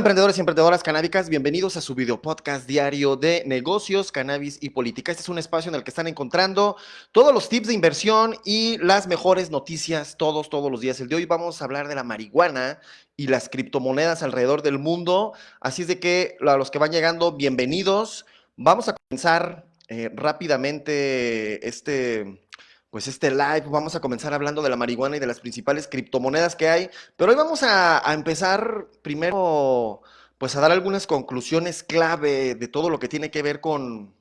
emprendedores y emprendedoras canábicas, bienvenidos a su video podcast diario de negocios, cannabis y política. Este es un espacio en el que están encontrando todos los tips de inversión y las mejores noticias todos, todos los días. El de hoy vamos a hablar de la marihuana y las criptomonedas alrededor del mundo. Así es de que a los que van llegando, bienvenidos. Vamos a comenzar eh, rápidamente este pues este live vamos a comenzar hablando de la marihuana y de las principales criptomonedas que hay, pero hoy vamos a, empezar primero pues a dar algunas conclusiones clave de todo lo que tiene que ver con,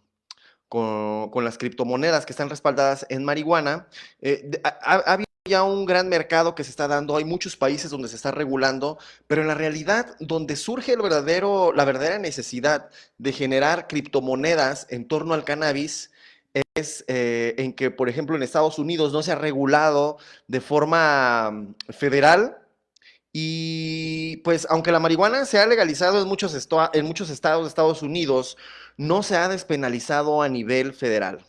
con, las criptomonedas que están respaldadas en marihuana. Eh, ha, habido ya un gran mercado que se está dando, hay muchos países donde se está regulando, pero en la realidad donde surge el verdadero, la verdadera necesidad de generar criptomonedas en torno al cannabis, es eh, en que, por ejemplo, en Estados Unidos no se ha regulado de forma mm, federal y pues aunque la marihuana se ha legalizado en muchos, en muchos estados de Estados Unidos, no se ha despenalizado a nivel federal.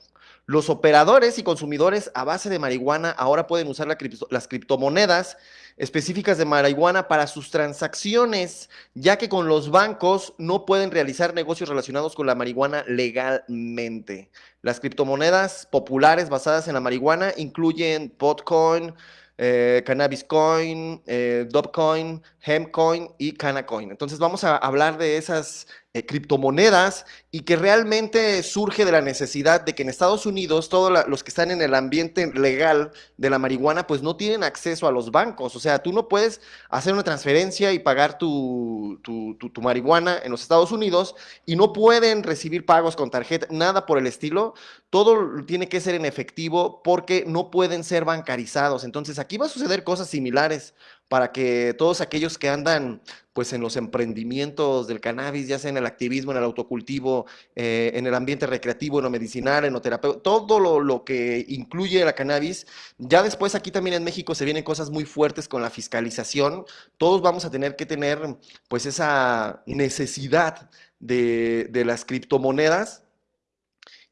Los operadores y consumidores a base de marihuana ahora pueden usar las criptomonedas específicas de marihuana para sus transacciones, ya que con los bancos no pueden realizar negocios relacionados con la marihuana legalmente. Las criptomonedas populares basadas en la marihuana incluyen Potcoin, eh, Cannabis Coin, eh, Dogecoin, Hempcoin y Canacoin. Entonces vamos a hablar de esas eh, criptomonedas y que realmente surge de la necesidad de que en Estados Unidos todos los que están en el ambiente legal de la marihuana pues no tienen acceso a los bancos. O sea, tú no puedes hacer una transferencia y pagar tu, tu, tu, marihuana en los Estados Unidos y no pueden recibir pagos con tarjeta, nada por el estilo. Todo tiene que ser en efectivo porque no pueden ser bancarizados. Entonces aquí va a suceder cosas similares para que todos aquellos que andan pues en los emprendimientos del cannabis, ya sea en el activismo, en el autocultivo, eh, en el ambiente recreativo, en lo medicinal, en lo terapéutico, todo lo, que incluye la cannabis. Ya después aquí también en México se vienen cosas muy fuertes con la fiscalización. Todos vamos a tener que tener pues esa necesidad de, las criptomonedas.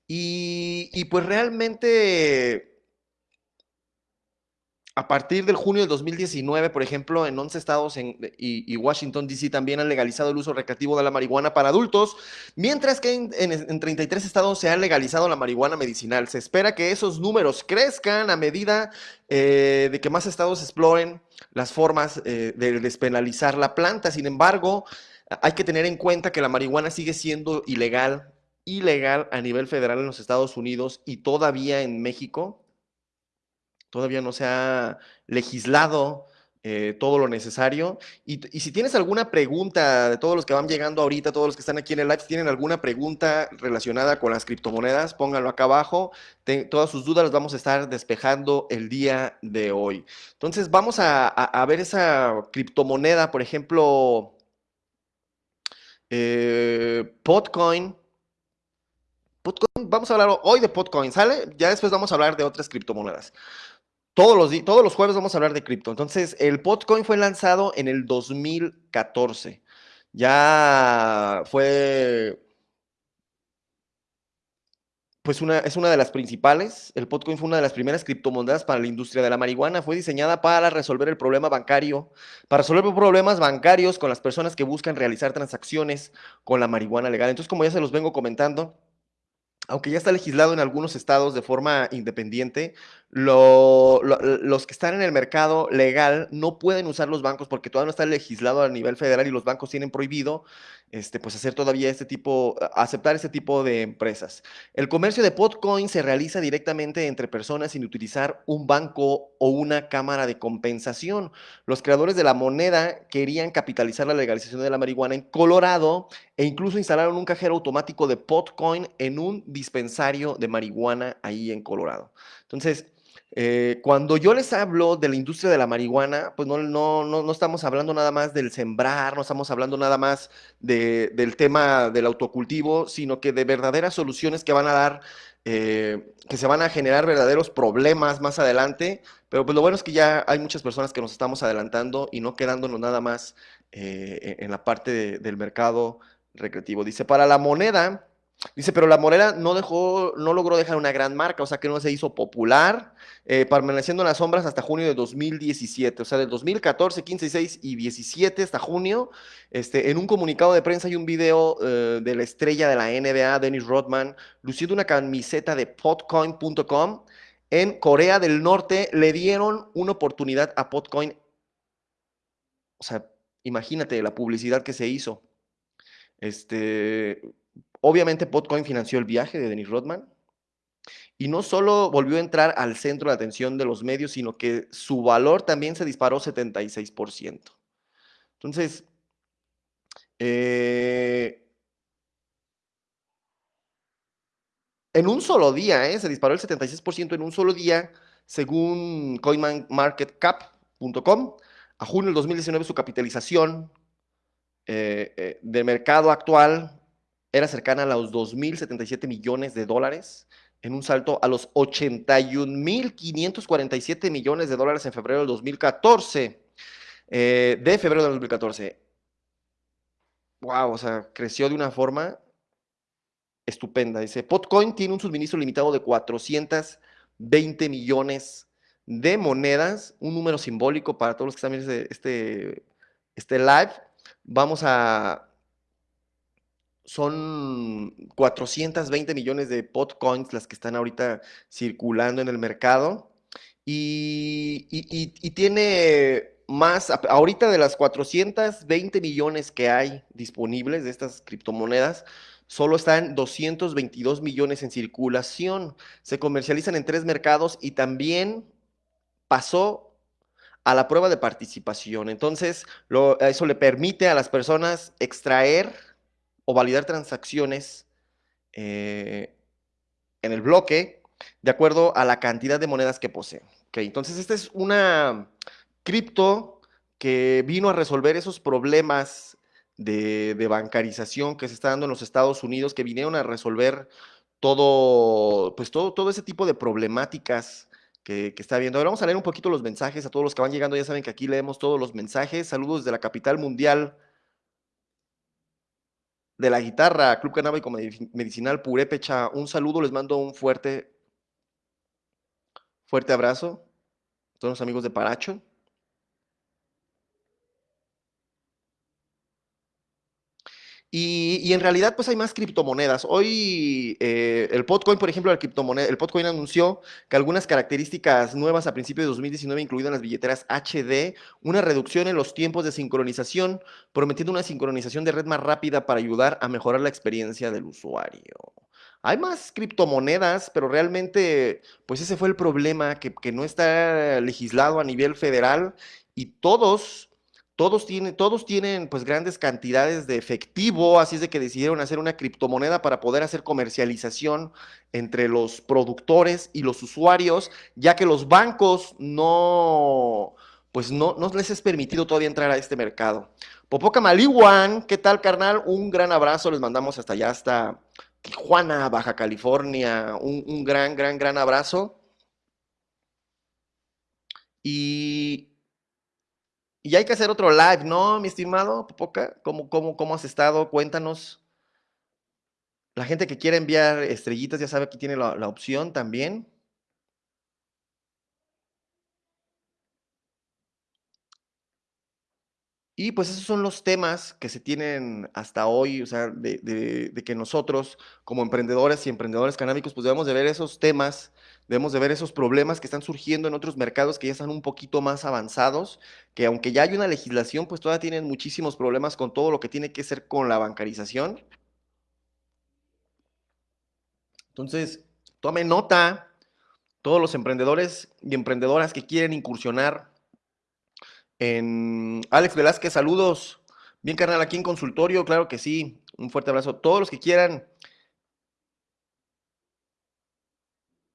Y pues realmente a partir del junio del 2019, por ejemplo, en 11 estados y, Washington, D.C. también han legalizado el uso recreativo de la marihuana para adultos, mientras que en, 33 estados se ha legalizado la marihuana medicinal. Se espera que esos números crezcan a medida eh, de que más estados exploren las formas eh, de despenalizar la planta. Sin embargo, hay que tener en cuenta que la marihuana sigue siendo ilegal, ilegal a nivel federal en los Estados Unidos y todavía en México todavía no se ha legislado eh, todo lo necesario. Y, si tienes alguna pregunta de todos los que van llegando ahorita, todos los que están aquí en el live, si tienen alguna pregunta relacionada con las criptomonedas, pónganlo acá abajo. todas sus dudas las vamos a estar despejando el día de hoy. Entonces vamos a, ver esa criptomoneda, por ejemplo, eh. Potcoin. Vamos a hablar hoy de Potcoin, ¿sale? Ya después vamos a hablar de otras criptomonedas. Todos los, todos los jueves vamos a hablar de cripto. Entonces, el Potcoin fue lanzado en el 2014. Ya fue pues una, es una de las principales. El Potcoin fue una de las primeras criptomonedas para la industria de la marihuana. Fue diseñada para resolver el problema bancario, para resolver problemas bancarios con las personas que buscan realizar transacciones con la marihuana legal. Entonces, como ya se los vengo comentando, aunque ya está legislado en algunos estados de forma independiente, los que están en el mercado legal no pueden usar los bancos porque todavía no está legislado a nivel federal y los bancos tienen prohibido este, pues hacer todavía este tipo, aceptar este tipo de empresas. El comercio de Potcoin se realiza directamente entre personas sin utilizar un banco o una cámara de compensación. Los creadores de la moneda querían capitalizar la legalización de la marihuana en Colorado e incluso instalaron un cajero automático de Potcoin en un dispensario de marihuana ahí en Colorado. Entonces, eh, cuando yo les hablo de la industria de la marihuana, pues no, no, no, estamos hablando nada más del sembrar, no estamos hablando nada más del tema del autocultivo, sino que de verdaderas soluciones que van a dar, eh, que se van a generar verdaderos problemas más adelante. Pero pues lo bueno es que ya hay muchas personas que nos estamos adelantando y no quedándonos nada más eh, en la parte del mercado recreativo. Dice, para la moneda Dice, pero la Morena no dejó, no logró dejar una gran marca, o sea que no se hizo popular, eh, permaneciendo en las sombras hasta junio de 2017, o sea, del 2014, 15, 16 y 17 hasta junio. Este, en un comunicado de prensa hay un video eh, de la estrella de la NBA, Dennis Rodman, luciendo una camiseta de potcoin.com. En Corea del Norte le dieron una oportunidad a Potcoin. O sea, imagínate la publicidad que se hizo. Este, Obviamente Potcoin financió el viaje de Dennis Rodman y no solo volvió a entrar al centro de atención de los medios, sino que su valor también se disparó 76%. Entonces, eh, en un solo día, eh, se disparó el 76% en un solo día, según coinmarketcap.com. A junio del 2019 su capitalización eh, de mercado actual era cercana a los 2.077 millones de dólares, en un salto a los 81.547 millones de dólares en febrero del 2014, eh, de febrero del 2014. Wow, o sea, creció de una forma estupenda. Dice, Potcoin tiene un suministro limitado de 420 millones de monedas, un número simbólico para todos los que están viendo este, este, este live. Vamos a son 420 millones de potcoins las que están ahorita circulando en el mercado. Y, tiene más, ahorita de las 420 millones que hay disponibles de estas criptomonedas, solo están 222 millones en circulación. Se comercializan en tres mercados y también pasó a la prueba de participación. Entonces, eso le permite a las personas extraer o validar transacciones eh, en el bloque de acuerdo a la cantidad de monedas que posee. Okay, entonces, esta es una cripto que vino a resolver esos problemas de, bancarización que se está dando en los Estados Unidos, que vinieron a resolver todo, pues todo, ese tipo de problemáticas que, está habiendo. Ahora vamos a leer un poquito los mensajes a todos los que van llegando. Ya saben que aquí leemos todos los mensajes. Saludos desde la capital mundial de la guitarra, Club Canábico Medicinal Purépecha, un saludo, les mando un fuerte, fuerte abrazo todos los amigos de Paracho. Y, en realidad, pues hay más criptomonedas. Hoy eh, el Potcoin, por ejemplo, el criptomoneda, el Potcoin anunció que algunas características nuevas a principios de 2019, incluidas las billeteras HD, una reducción en los tiempos de sincronización, prometiendo una sincronización de red más rápida para ayudar a mejorar la experiencia del usuario. Hay más criptomonedas, pero realmente, pues ese fue el problema, que, que no está legislado a nivel federal y todos todos tienen, todos tienen pues grandes cantidades de efectivo, así es de que decidieron hacer una criptomoneda para poder hacer comercialización entre los productores y los usuarios, ya que los bancos no, pues no, no les es permitido todavía entrar a este mercado. Popoca Maliwan, ¿qué tal carnal? Un gran abrazo, les mandamos hasta allá, hasta Tijuana, Baja California, un, un gran, gran, gran abrazo. Y y hay que hacer otro live, ¿no, mi estimado Popoca? ¿Cómo, cómo, cómo has estado? Cuéntanos. La gente que quiere enviar estrellitas ya sabe que tiene la, la opción también. Y pues esos son los temas que se tienen hasta hoy, o sea, de, que nosotros como emprendedores y emprendedores canábicos, pues debemos de ver esos temas, debemos de ver esos problemas que están surgiendo en otros mercados que ya están un poquito más avanzados, que aunque ya hay una legislación, pues todavía tienen muchísimos problemas con todo lo que tiene que ser con la bancarización. Entonces, tome nota, todos los emprendedores y emprendedoras que quieren incursionar en Alex Velázquez, saludos. Bien, carnal, aquí en consultorio, claro que sí. Un fuerte abrazo. Todos los que quieran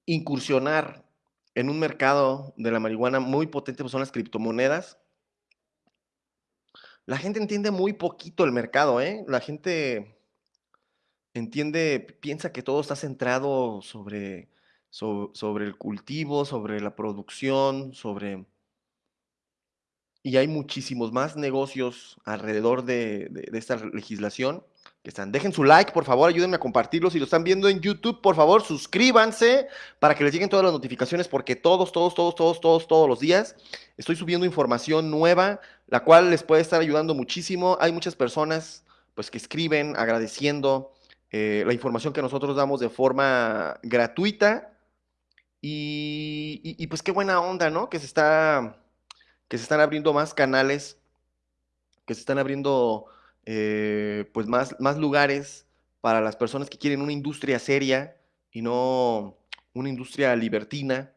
incursionar en un mercado de la marihuana muy potente, pues son las criptomonedas. La gente entiende muy poquito el mercado, ¿eh? La gente entiende, piensa que todo está centrado sobre, sobre el cultivo, sobre la producción, sobre y hay muchísimos más negocios alrededor de, esta legislación que están. Dejen su like, por favor, ayúdenme a compartirlo. Si lo están viendo en YouTube, por favor, suscríbanse para que les lleguen todas las notificaciones, porque todos, todos, todos, todos, todos, todos los días estoy subiendo información nueva, la cual les puede estar ayudando muchísimo. Hay muchas personas, pues, que escriben agradeciendo eh, la información que nosotros damos de forma gratuita. Y, y, pues qué buena onda, ¿no? Que se está, que se están abriendo más canales, que se están abriendo eh, pues más, más lugares para las personas que quieren una industria seria y no una industria libertina.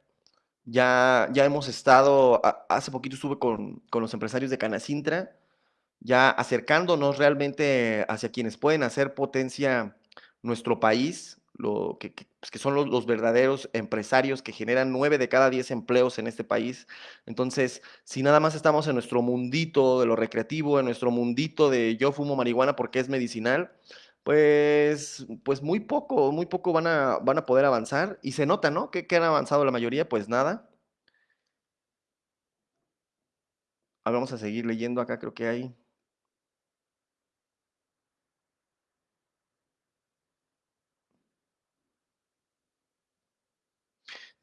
Ya, ya hemos estado, hace poquito estuve con, con los empresarios de Canacintra, ya acercándonos realmente hacia quienes pueden hacer potencia nuestro país, lo, que, que, pues son los, verdaderos empresarios que generan nueve de cada diez empleos en este país. Entonces, si nada más estamos en nuestro mundito de lo recreativo, en nuestro mundito de yo fumo marihuana porque es medicinal, pues, pues muy poco, muy poco van a, van a poder avanzar. Y se nota, ¿no? ¿Qué, han avanzado la mayoría? Pues nada. Ahora vamos a seguir leyendo acá, creo que hay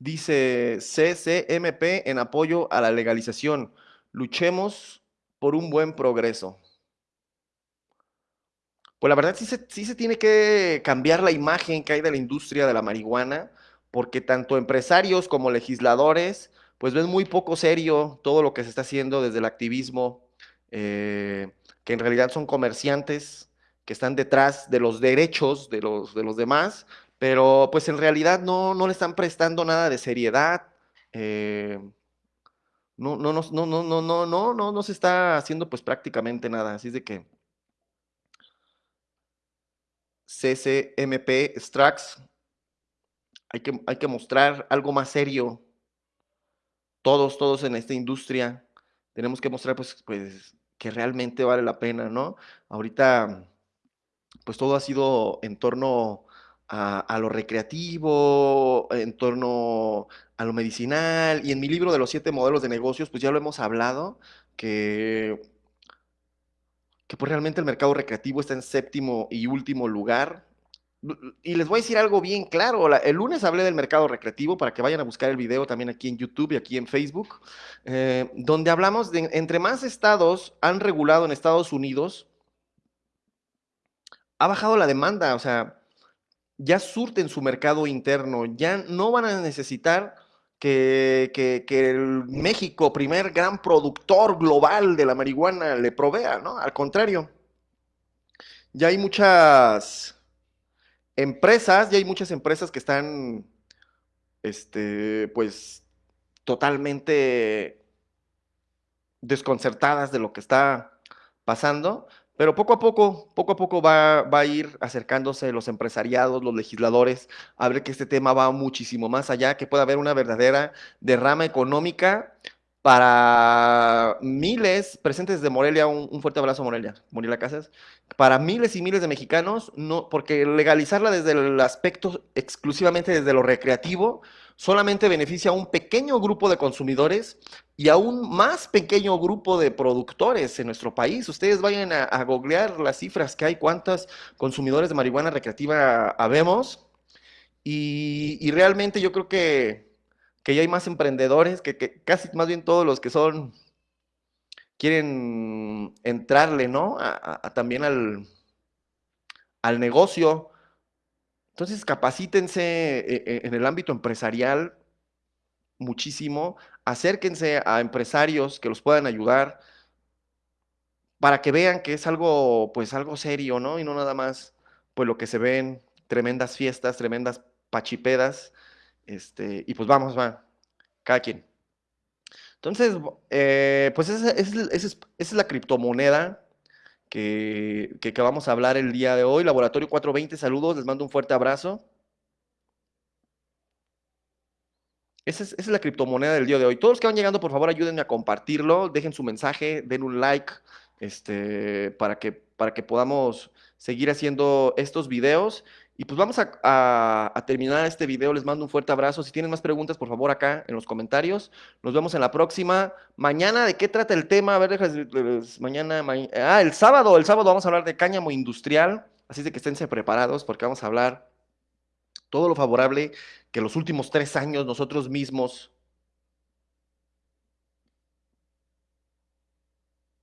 Dice CCMP en apoyo a la legalización. Luchemos por un buen progreso. Pues la verdad sí se, sí se tiene que cambiar la imagen que hay de la industria de la marihuana, porque tanto empresarios como legisladores, pues ven muy poco serio todo lo que se está haciendo desde el activismo, eh, que en realidad son comerciantes que están detrás de los derechos de los, de los demás, pero pues en realidad no, no le están prestando nada de seriedad. Eh, no, no, no, no, no, no, no, no, no, se está haciendo pues prácticamente nada. Así es de que CCMP Strax, hay que, hay que mostrar algo más serio. Todos, todos en esta industria, tenemos que mostrar pues, pues que realmente vale la pena, ¿no? Ahorita, pues todo ha sido en torno a, lo recreativo, en torno a lo medicinal. Y en mi libro de los siete modelos de negocios, pues ya lo hemos hablado, que, que pues realmente el mercado recreativo está en séptimo y último lugar. Y les voy a decir algo bien claro. La, el lunes hablé del mercado recreativo para que vayan a buscar el video también aquí en YouTube y aquí en Facebook, eh, donde hablamos de entre más estados han regulado en Estados Unidos, ha bajado la demanda. O sea, ya surten su mercado interno, ya no van a necesitar que, que, que, el México, primer gran productor global de la marihuana, le provea, ¿no? Al contrario, ya hay muchas empresas, ya hay muchas empresas que están, este, pues, totalmente desconcertadas de lo que está pasando, pero poco a poco, poco a poco va, va, a ir acercándose los empresariados, los legisladores, a ver que este tema va muchísimo más allá, que pueda haber una verdadera derrama económica para miles, presentes de Morelia, un, fuerte abrazo Morelia, Morelia Casas, para miles y miles de mexicanos, no, porque legalizarla desde el aspecto exclusivamente desde lo recreativo, solamente beneficia a un pequeño grupo de consumidores y a un más pequeño grupo de productores en nuestro país. Ustedes vayan a, googlear las cifras que hay, cuántos consumidores de marihuana recreativa habemos. Y realmente yo creo que, que, ya hay más emprendedores, que, casi más bien todos los que son, quieren entrarle, ¿no? A, a, también al, al negocio. Entonces, capacítense eh, eh, en el ámbito empresarial muchísimo, acérquense a empresarios que los puedan ayudar para que vean que es algo, pues algo serio, ¿no? Y no nada más, pues lo que se ven, tremendas fiestas, tremendas pachipedas, este, y pues vamos, va, cada quien. Entonces, eh, pues esa, esa, esa, esa, es la criptomoneda que, que, que, vamos a hablar el día de hoy. Laboratorio 420, saludos, les mando un fuerte abrazo. Esa es, esa es, la criptomoneda del día de hoy. Todos los que van llegando, por favor, ayúdenme a compartirlo, dejen su mensaje, den un like, este, para, que, para que podamos seguir haciendo estos videos. Y pues vamos a, terminar este video. Les mando un fuerte abrazo. Si tienen más preguntas, por favor, acá en los comentarios. Nos vemos en la próxima. Mañana, ¿de qué trata el tema? A ver, déjales, mañana, ma ah, el sábado. El sábado vamos a hablar de cáñamo industrial. Así de que esténse preparados porque vamos a hablar todo lo favorable que los últimos tres años nosotros mismos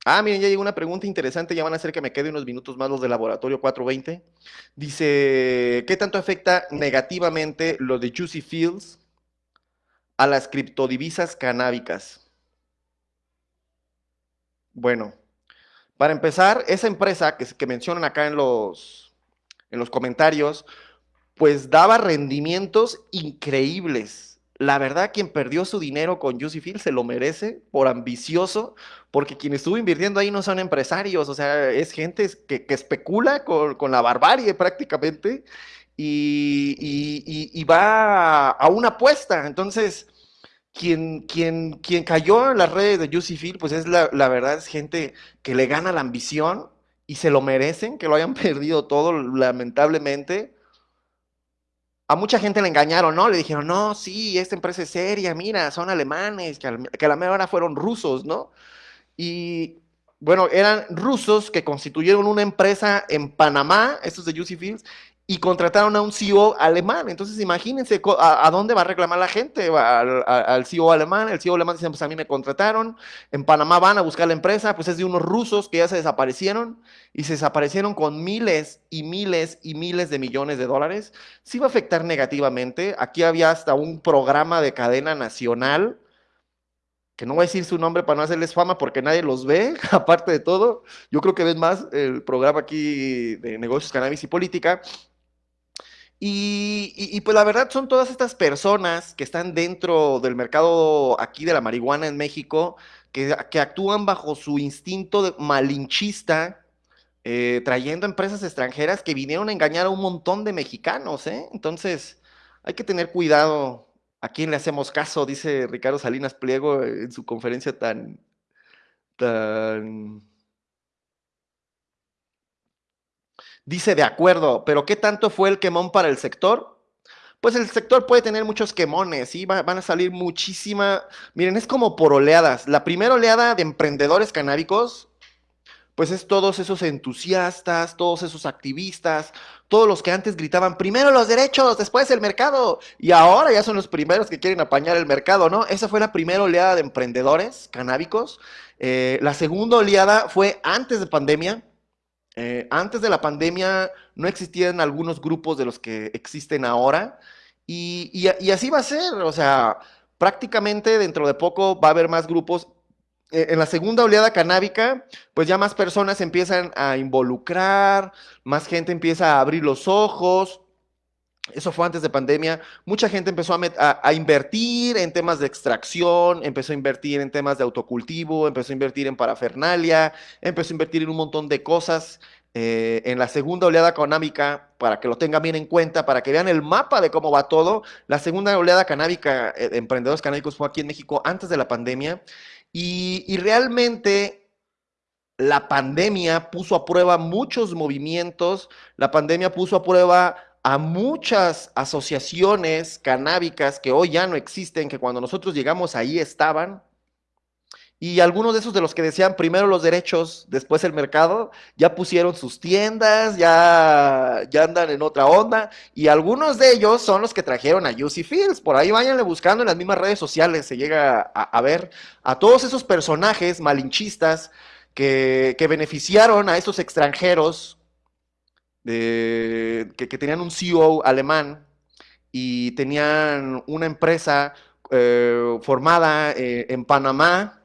Ah, miren, ya llegó una pregunta interesante, ya van a hacer que me quede unos minutos más los de laboratorio 420. Dice, ¿qué tanto afecta negativamente lo de Juicy Fields a las criptodivisas canábicas? Bueno, para empezar, esa empresa que, que mencionan acá en los, en los comentarios, pues daba rendimientos increíbles la verdad, quien perdió su dinero con Juicy Field se lo merece por ambicioso, porque quien estuvo invirtiendo ahí no son empresarios, o sea, es gente que, especula con, la barbarie prácticamente y, va a, una apuesta. Entonces, quien, cayó en las redes de Juicy Field, pues es la, la verdad, es gente que le gana la ambición y se lo merecen, que lo hayan perdido todo, lamentablemente a mucha gente le engañaron, ¿no? Le dijeron, no, sí, esta empresa es seria, mira, son alemanes, que, a la mera hora fueron rusos, ¿no? Y bueno, eran rusos que constituyeron una empresa en Panamá, estos de Juicy Fields, y contrataron a un CEO alemán. Entonces, imagínense a, dónde va a reclamar la gente, al, CEO alemán. El CEO alemán dice, pues a mí me contrataron. En Panamá van a buscar la empresa, pues es de unos rusos que ya se desaparecieron y se desaparecieron con miles y miles y miles de millones de dólares. Sí va a afectar negativamente. Aquí había hasta un programa de cadena nacional que no voy a decir su nombre para no hacerles fama porque nadie los ve, aparte de todo. Yo creo que ven más el programa aquí de negocios, cannabis y política. Y, pues la verdad son todas estas personas que están dentro del mercado aquí de la marihuana en México, que, actúan bajo su instinto malinchista, eh, trayendo empresas extranjeras que vinieron a engañar a un montón de mexicanos. ¿eh? Entonces hay que tener cuidado a quién le hacemos caso, dice Ricardo Salinas Pliego en su conferencia tan, tan Dice, de acuerdo, pero ¿qué tanto fue el quemón para el sector? Pues el sector puede tener muchos quemones, ¿sí? van a salir muchísima... Miren, es como por oleadas. La primera oleada de emprendedores canábicos, pues es todos esos entusiastas, todos esos activistas, todos los que antes gritaban, primero los derechos, después el mercado, y ahora ya son los primeros que quieren apañar el mercado, ¿no? Esa fue la primera oleada de emprendedores canábicos. Eh, la segunda oleada fue antes de pandemia, eh, antes de la pandemia no existían algunos grupos de los que existen ahora y, así va a ser, o sea, prácticamente dentro de poco va a haber más grupos. Eh, en la segunda oleada canábica, pues ya más personas empiezan a involucrar, más gente empieza a abrir los ojos, eso fue antes de pandemia. Mucha gente empezó a, invertir en temas de extracción, empezó a invertir en temas de autocultivo, empezó a invertir en parafernalia, empezó a invertir en un montón de cosas. Eh, en la segunda oleada canábica, para que lo tengan bien en cuenta, para que vean el mapa de cómo va todo, la segunda oleada canábica eh, de emprendedores canábicos fue aquí en México antes de la pandemia. Y realmente la pandemia puso a prueba muchos movimientos, la pandemia puso a prueba a muchas asociaciones canábicas que hoy ya no existen, que cuando nosotros llegamos ahí estaban, y algunos de esos de los que decían primero los derechos, después el mercado, ya pusieron sus tiendas, ya, ya andan en otra onda. Y algunos de ellos son los que trajeron a Juicy Fields. Por ahí váyanle buscando en las mismas redes sociales, se llega a, ver a todos esos personajes malinchistas que, que beneficiaron a esos extranjeros de, que, tenían un CEO alemán y tenían una empresa eh, formada eh, en Panamá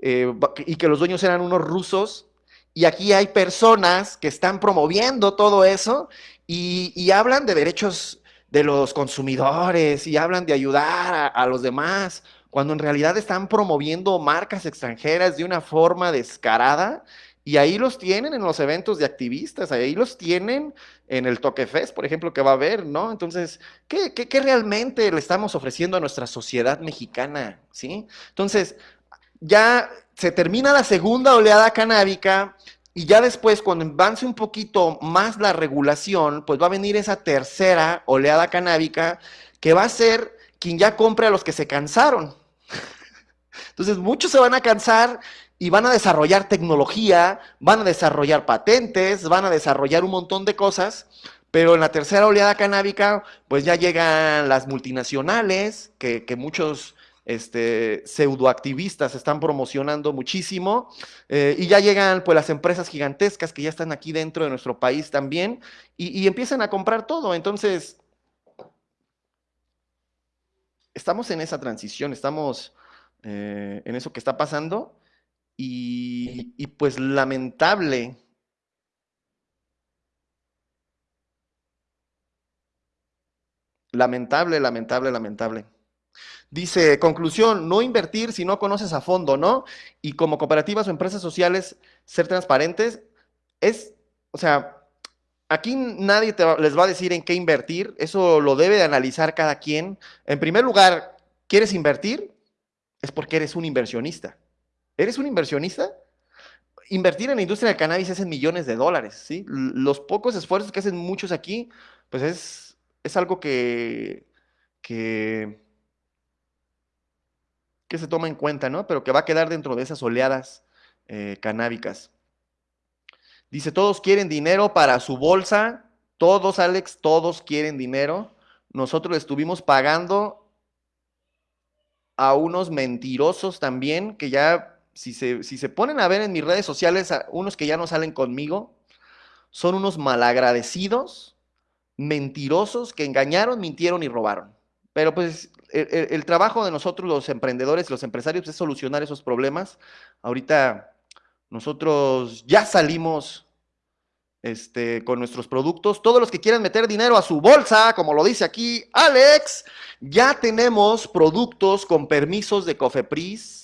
eh, y que los dueños eran unos rusos. Y aquí hay personas que están promoviendo todo eso y, hablan de derechos de los consumidores y hablan de ayudar a los demás, cuando en realidad están promoviendo marcas extranjeras de una forma descarada y ahí los tienen en los eventos de activistas, ahí los tienen en el Toque Fest, por ejemplo, que va a haber, ¿no? Entonces, ¿qué, qué, realmente le estamos ofreciendo a nuestra sociedad mexicana? ¿Sí? Entonces, ya se termina la segunda oleada canábica y ya después, cuando avance un poquito más la regulación, pues va a venir esa tercera oleada canábica que va a ser quien ya compre a los que se cansaron. Entonces, muchos se van a cansar y van a desarrollar tecnología, van a desarrollar patentes, van a desarrollar un montón de cosas, pero en la tercera oleada canábica, pues ya llegan las multinacionales, que, que muchos este, pseudoactivistas están promocionando muchísimo, eh, y ya llegan pues las empresas gigantescas que ya están aquí dentro de nuestro país también, y, empiezan a comprar todo. Entonces, estamos en esa transición, estamos eh, en eso que está pasando, y, pues lamentable. Lamentable, lamentable, lamentable. Dice, conclusión, no invertir si no conoces a fondo, ¿no? Y como cooperativas o empresas sociales, ser transparentes es, o sea, aquí nadie les va a decir en qué invertir, eso lo debe de analizar cada quien. En primer lugar, ¿quieres invertir? Es porque eres un inversionista. ¿Eres un inversionista? Invertir en la industria del cannabis es en millones de dólares, ¿sí? Los pocos esfuerzos que hacen muchos aquí, pues es, es algo que, que que se toma en cuenta, ¿no? Pero que va a quedar dentro de esas oleadas eh, canábicas. Dice, todos quieren dinero para su bolsa, todos, Alex, todos quieren dinero. Nosotros estuvimos pagando a unos mentirosos también, que ya, si se, si se ponen a ver en mis redes sociales, unos que ya no salen conmigo, son unos malagradecidos, mentirosos, que engañaron, mintieron y robaron. Pero pues el, trabajo de nosotros los emprendedores, los empresarios, es solucionar esos problemas. Ahorita nosotros ya salimos este, con nuestros productos. Todos los que quieran meter dinero a su bolsa, como lo dice aquí Alex, ya tenemos productos con permisos de Cofepris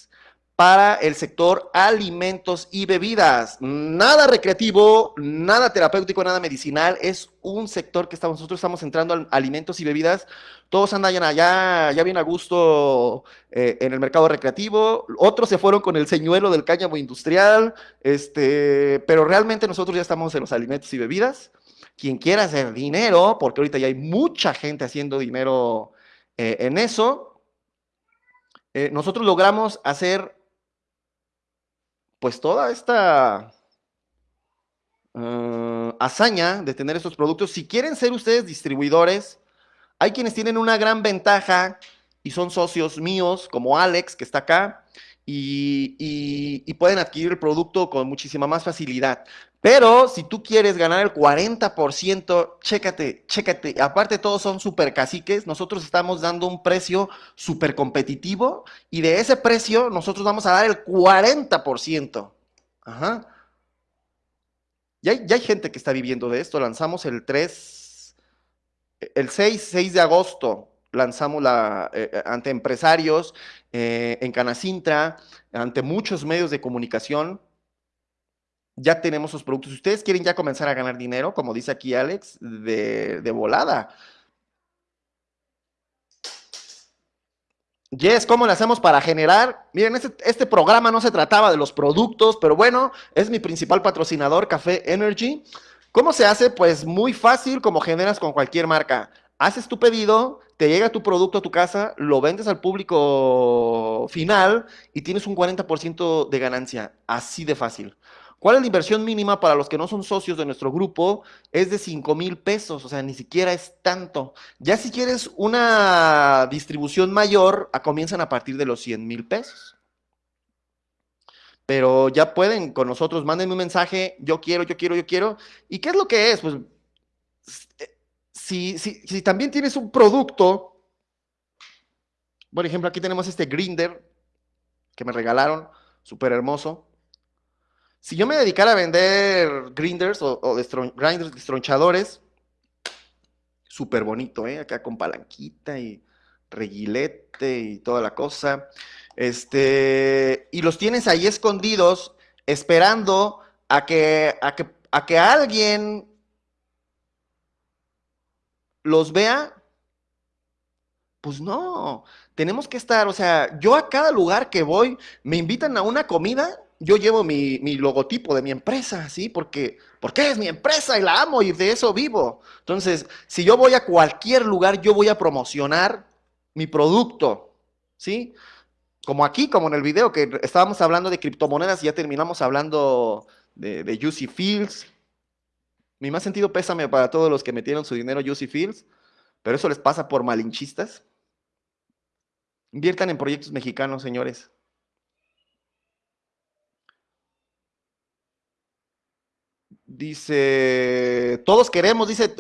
para el sector alimentos y bebidas. Nada recreativo, nada terapéutico, nada medicinal. Es un sector que estamos, nosotros estamos entrando a alimentos y bebidas. Todos andan allá, ya bien a gusto eh, en el mercado recreativo. Otros se fueron con el señuelo del cáñamo industrial. Este, pero realmente nosotros ya estamos en los alimentos y bebidas. Quien quiera hacer dinero, porque ahorita ya hay mucha gente haciendo dinero eh, en eso. Eh, nosotros logramos hacer pues toda esta uh, hazaña de tener estos productos, si quieren ser ustedes distribuidores, hay quienes tienen una gran ventaja y son socios míos, como Alex, que está acá, y, pueden adquirir el producto con muchísima más facilidad. Pero si tú quieres ganar el 40%, chécate, chécate. Aparte todos son super caciques, nosotros estamos dando un precio súper competitivo y de ese precio nosotros vamos a dar el 40%. Ajá. Ya hay, ya hay gente que está viviendo de esto. Lanzamos el 3, el 6, 6 de agosto lanzamos la, eh, eh, ante empresarios, eh, en Canacintra, ante muchos medios de comunicación. Ya tenemos sus productos. Si ustedes quieren ya comenzar a ganar dinero, como dice aquí Alex, de, volada. Yes, ¿cómo le hacemos para generar? Miren, este, este, programa no se trataba de los productos, pero bueno, es mi principal patrocinador, Café Energy. ¿Cómo se hace? Pues muy fácil, como generas con cualquier marca haces tu pedido, te llega tu producto a tu casa, lo vendes al público final y tienes un 40% de ganancia. Así de fácil. ¿Cuál es la inversión mínima para los que no son socios de nuestro grupo? Es de 5 mil pesos, o sea, ni siquiera es tanto. Ya si quieres una distribución mayor, comienzan a partir de los 100 mil pesos. Pero ya pueden con nosotros, mándenme un mensaje, yo quiero, yo quiero, yo quiero. ¿Y qué es lo que es? Pues si, si, también tienes un producto, por ejemplo, aquí tenemos este grinder que me regalaron, súper hermoso. Si yo me dedicara a vender grinders o, grinders destronchadores, súper bonito, ¿eh? Acá con palanquita y reguilete y toda la cosa. Este, y los tienes ahí escondidos, esperando a que, a que, a que alguien los vea, pues no, tenemos que estar, o sea, yo a cada lugar que voy, me invitan a una comida, yo llevo mi, logotipo de mi empresa, ¿sí? Porque, porque es mi empresa y la amo y de eso vivo. Entonces, si yo voy a cualquier lugar, yo voy a promocionar mi producto, ¿sí? como aquí, como en el video, que estábamos hablando de criptomonedas y ya terminamos hablando de, Juicy Fields. Mi más sentido pésame para todos los que metieron su dinero Juicy Fields, pero eso les pasa por malinchistas. Inviertan en proyectos mexicanos, señores. Dice, todos queremos, dice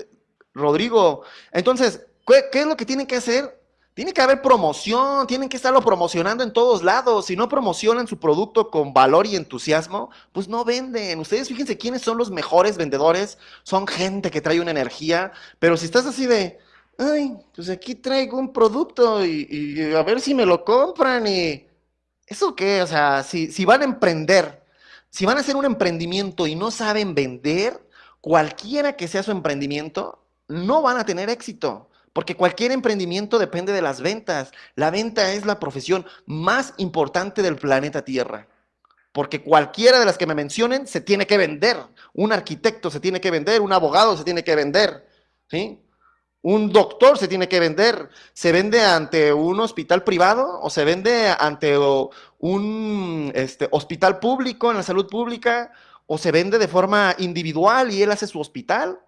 Rodrigo. Entonces, ¿qué, es lo que tienen que hacer? Tiene que haber promoción, tienen que estarlo promocionando en todos lados. Si no promocionan su producto con valor y entusiasmo, pues no venden. Ustedes fíjense quiénes son los mejores vendedores. Son gente que trae una energía. Pero si estás así de, ay, pues aquí traigo un producto y, a ver si me lo compran y... ¿Eso qué? O sea, si, si van a emprender, si van a hacer un emprendimiento y no saben vender, cualquiera que sea su emprendimiento, no van a tener éxito. Porque cualquier emprendimiento depende de las ventas. La venta es la profesión más importante del planeta Tierra. Porque cualquiera de las que me mencionen se tiene que vender. Un arquitecto se tiene que vender, un abogado se tiene que vender. ¿sí? Un doctor se tiene que vender. ¿Se vende ante un hospital privado o se vende ante un este, hospital público en la salud pública? ¿O se vende de forma individual y él hace su hospital?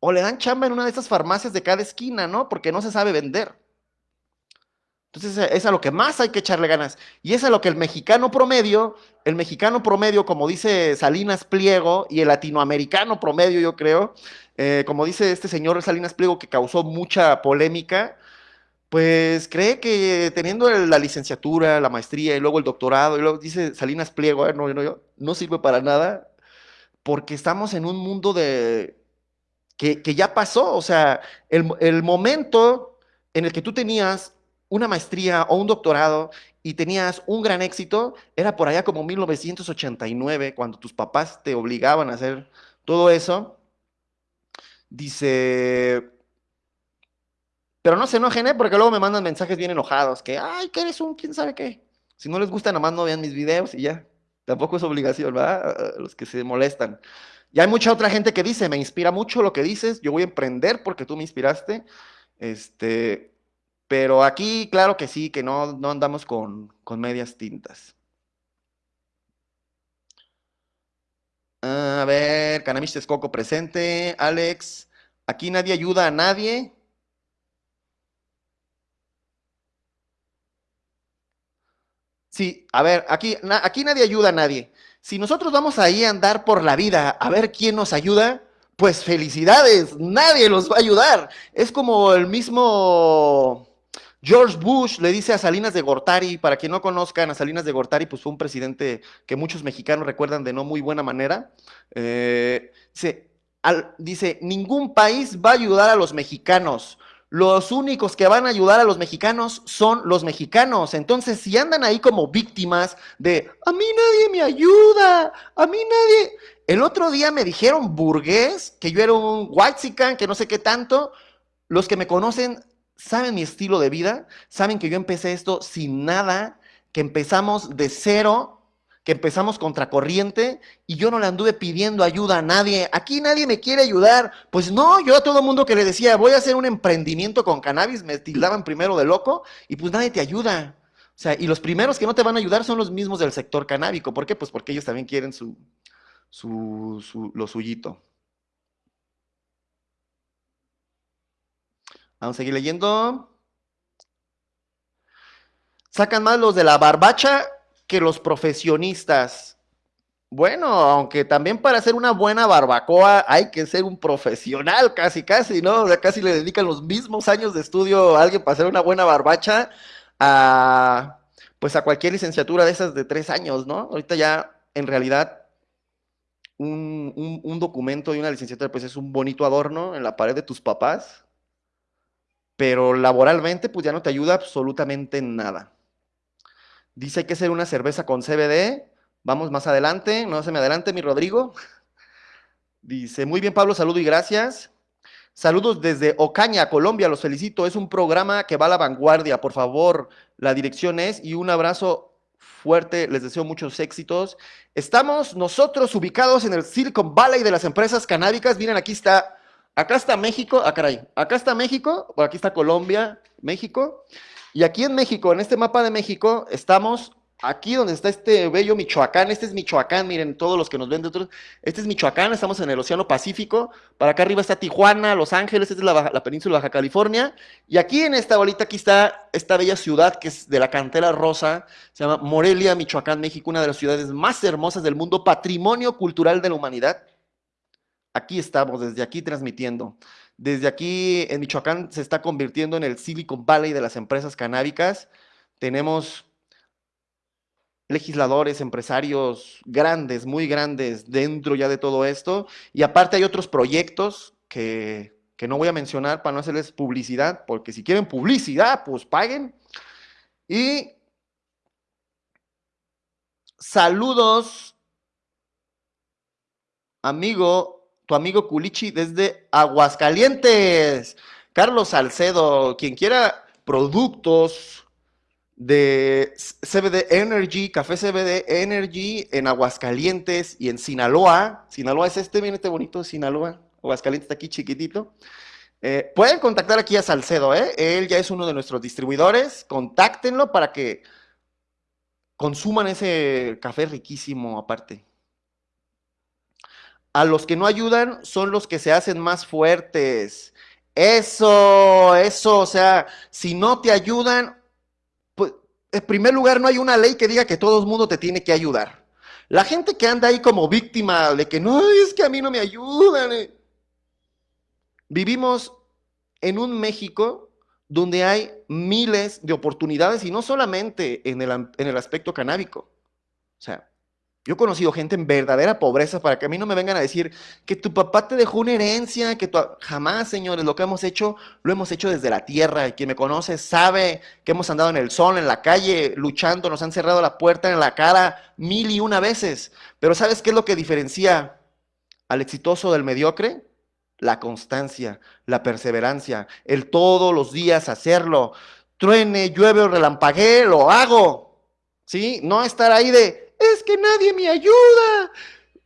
O le dan chamba en una de esas farmacias de cada esquina, ¿no? Porque no se sabe vender. Entonces es a lo que más hay que echarle ganas. Y es a lo que el mexicano promedio, el mexicano promedio, como dice Salinas Pliego, y el latinoamericano promedio, yo creo, eh, como dice este señor Salinas Pliego, que causó mucha polémica, pues cree que teniendo la licenciatura, la maestría y luego el doctorado, y luego dice Salinas Pliego, eh, no, no, no sirve para nada, porque estamos en un mundo de, que, ya pasó, o sea, el, momento en el que tú tenías una maestría o un doctorado y tenías un gran éxito, era por allá como 1989, cuando tus papás te obligaban a hacer todo eso. Dice, pero no se enojen, ¿eh? porque luego me mandan mensajes bien enojados, que, ay, que eres un quién sabe qué. Si no les gusta, nomás no vean mis videos y ya. Tampoco es obligación, ¿verdad? Los que se molestan. Y hay mucha otra gente que dice, me inspira mucho lo que dices, yo voy a emprender porque tú me inspiraste. Este, pero aquí, claro que sí, que no, no andamos con, medias tintas. A ver, Cannabis Texcoco presente. Alex, aquí nadie ayuda a nadie. Sí, a ver, aquí, aquí nadie ayuda a nadie. Si nosotros vamos ahí a andar por la vida a ver quién nos ayuda, pues felicidades, nadie los va a ayudar. Es como el mismo George Bush le dice a Salinas de Gortari, para quien no conozcan, a Salinas de Gortari, pues fue un presidente que muchos mexicanos recuerdan de no muy buena manera. Eh, dice, ningún país va a ayudar a los mexicanos los únicos que van a ayudar a los mexicanos son los mexicanos. Entonces, si andan ahí como víctimas de, a mí nadie me ayuda, a mí nadie... El otro día me dijeron burgués, que yo era un white que no sé qué tanto. Los que me conocen saben mi estilo de vida, saben que yo empecé esto sin nada, que empezamos de cero que empezamos contracorriente y yo no le anduve pidiendo ayuda a nadie. Aquí nadie me quiere ayudar. Pues no, yo a todo mundo que le decía, voy a hacer un emprendimiento con cannabis, me tildaban primero de loco y pues nadie te ayuda. O sea, y los primeros que no te van a ayudar son los mismos del sector canábico. ¿Por qué? Pues porque ellos también quieren su, su, su lo suyito. Vamos a seguir leyendo. Sacan más los de la barbacha que los profesionistas. Bueno, aunque también para hacer una buena barbacoa hay que ser un profesional, casi, casi, ¿no? O sea, casi le dedican los mismos años de estudio a alguien para hacer una buena barbacha a, pues a cualquier licenciatura de esas de tres años, ¿no? Ahorita ya, en realidad, un, un documento y una licenciatura, pues es un bonito adorno en la pared de tus papás, pero laboralmente, pues ya no te ayuda absolutamente en nada. Dice que hacer una cerveza con CBD. Vamos más adelante, no se me adelante, mi Rodrigo. Dice, muy bien, Pablo, saludo y gracias. Saludos desde Ocaña, Colombia, los felicito. Es un programa que va a la vanguardia, por favor. La dirección es y un abrazo fuerte, les deseo muchos éxitos. Estamos nosotros ubicados en el Silicon Valley de las empresas canábicas. Miren, aquí está, acá está México, ah, caray, acá está México, aquí está Colombia, México. Y aquí en México, en este mapa de México, estamos aquí donde está este bello Michoacán. Este es Michoacán, miren, todos los que nos ven de otros. Este es Michoacán, estamos en el Océano Pacífico. Para acá arriba está Tijuana, Los Ángeles, esta es la, la península Baja California. Y aquí en esta bolita, aquí está esta bella ciudad que es de la cantera rosa. Se llama Morelia, Michoacán, México, una de las ciudades más hermosas del mundo, patrimonio cultural de la humanidad. Aquí estamos, desde aquí transmitiendo. Desde aquí en Michoacán se está convirtiendo en el Silicon Valley de las empresas canábicas. Tenemos legisladores, empresarios grandes, muy grandes dentro ya de todo esto. Y aparte hay otros proyectos que, que no voy a mencionar para no hacerles publicidad, porque si quieren publicidad, pues paguen. Y saludos, amigo tu amigo Culichi desde Aguascalientes. Carlos Salcedo, quien quiera productos de CBD Energy, café CBD Energy en Aguascalientes y en Sinaloa. Sinaloa es este, miren este bonito Sinaloa. Aguascalientes está aquí chiquitito. Eh, pueden contactar aquí a Salcedo, ¿eh? él ya es uno de nuestros distribuidores. Contáctenlo para que consuman ese café riquísimo aparte. A los que no ayudan son los que se hacen más fuertes. Eso, eso, o sea, si no te ayudan, pues en primer lugar no hay una ley que diga que todo el mundo te tiene que ayudar. La gente que anda ahí como víctima de que no, es que a mí no me ayudan. Eh". Vivimos en un México donde hay miles de oportunidades y no solamente en el, en el aspecto canábico. O sea, yo he conocido gente en verdadera pobreza para que a mí no me vengan a decir que tu papá te dejó una herencia, que tu... jamás, señores, lo que hemos hecho, lo hemos hecho desde la tierra. Quien me conoce sabe que hemos andado en el sol, en la calle, luchando, nos han cerrado la puerta en la cara mil y una veces. Pero ¿sabes qué es lo que diferencia al exitoso del mediocre? La constancia, la perseverancia, el todos los días hacerlo. Truene, llueve o relampaguee, lo hago. ¿Sí? No estar ahí de es que nadie me ayuda.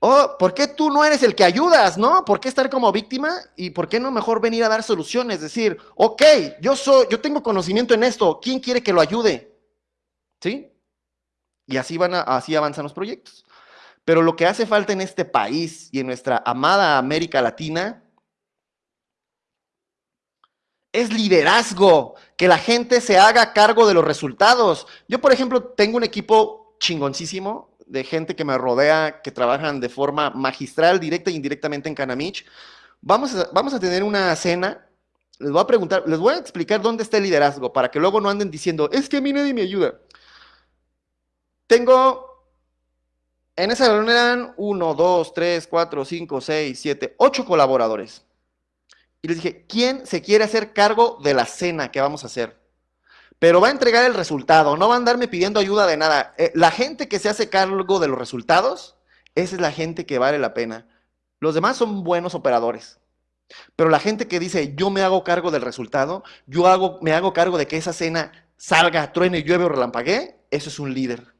Oh, ¿por qué tú no eres el que ayudas, no? ¿Por qué estar como víctima? ¿Y por qué no mejor venir a dar soluciones? Decir, ok, yo soy, yo tengo conocimiento en esto, ¿quién quiere que lo ayude? ¿Sí? Y así van así avanzan los proyectos. Pero lo que hace falta en este país y en nuestra amada América Latina es liderazgo, que la gente se haga cargo de los resultados. Yo, por ejemplo, tengo un equipo chingoncísimo de gente que me rodea, que trabajan de forma magistral, directa e indirectamente en Canamich. Vamos a, vamos a tener una cena. Les voy a preguntar, les voy a explicar dónde está el liderazgo para que luego no anden diciendo, es que a mí nadie me ayuda. Tengo, en esa reunión eran 1, 2, 3, 4, 5, 6, 7, 8 colaboradores. Y les dije, ¿quién se quiere hacer cargo de la cena que vamos a hacer? Pero va a entregar el resultado, no va a andarme pidiendo ayuda de nada. Eh, la gente que se hace cargo de los resultados, esa es la gente que vale la pena. Los demás son buenos operadores. Pero la gente que dice, yo me hago cargo del resultado, yo hago, me hago cargo de que esa cena salga, truene, llueve o relampaguee, eso es un líder.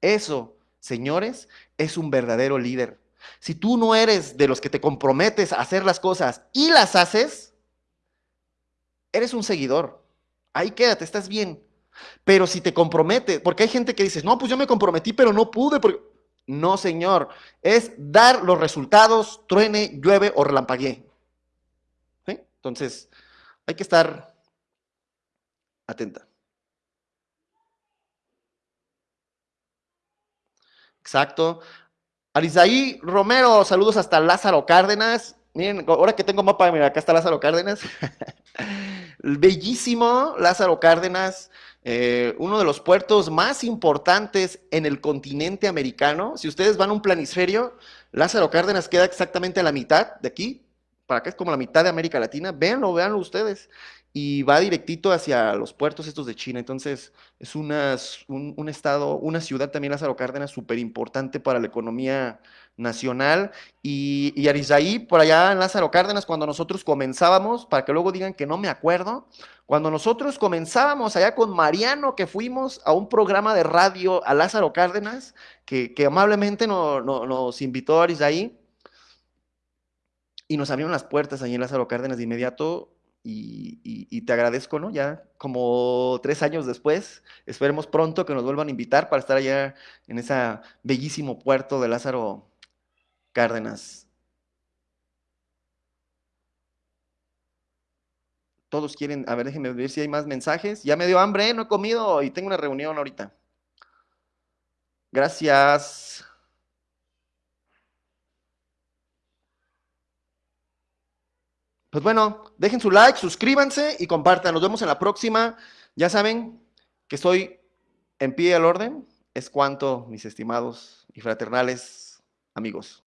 Eso, señores, es un verdadero líder. Si tú no eres de los que te comprometes a hacer las cosas y las haces, eres un seguidor ahí quédate, estás bien. Pero si te compromete, porque hay gente que dice, no, pues yo me comprometí, pero no pude. No, señor, es dar los resultados, truene, llueve o relampaguee. Entonces, hay que estar atenta. Exacto. Arisaí Romero, saludos hasta Lázaro Cárdenas. Miren, ahora que tengo mapa, mira, acá está Lázaro Cárdenas. Bellísimo Lázaro Cárdenas, eh, uno de los puertos más importantes en el continente americano. Si ustedes van a un planisferio, Lázaro Cárdenas queda exactamente a la mitad de aquí, para acá es como la mitad de América Latina. Véanlo, véanlo ustedes. Y va directito hacia los puertos estos de China. Entonces, es una, un, estado, una ciudad también, Lázaro Cárdenas, súper importante para la economía nacional. Y, y por allá en Lázaro Cárdenas, cuando nosotros comenzábamos, para que luego digan que no me acuerdo, cuando nosotros comenzábamos allá con Mariano, que fuimos a un programa de radio a Lázaro Cárdenas, que, amablemente nos invitó a Arizaí, y nos abrieron las puertas allí en Lázaro Cárdenas de inmediato, y, te agradezco, ¿no? Ya como tres años después, esperemos pronto que nos vuelvan a invitar para estar allá en ese bellísimo puerto de Lázaro Cárdenas. Todos quieren, a ver, déjenme ver si hay más mensajes. Ya me dio hambre, ¿eh? no he comido y tengo una reunión ahorita. Gracias. Pues bueno, dejen su like, suscríbanse y compartan. Nos vemos en la próxima. Ya saben que estoy en pie al orden. Es cuanto, mis estimados y fraternales amigos.